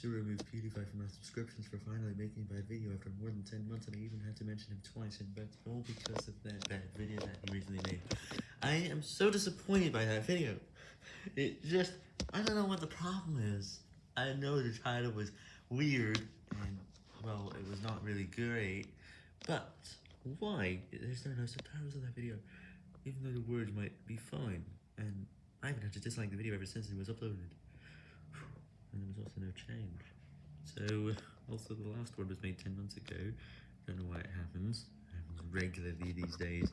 to remove PewDiePie from my subscriptions for finally making a bad video after more than 10 months, and I even had to mention him twice, and that's all because of that bad video that he recently made. I am so disappointed by that video. It just, I don't know what the problem is. I know the title was weird, and, well, it was not really great, but why? There's no, subtitles on that video, even though the words might be fine, and I even had to dislike the video ever since it was uploaded. No change. So, also the last one was made 10 months ago. Don't know why it happens. It happens regularly these days.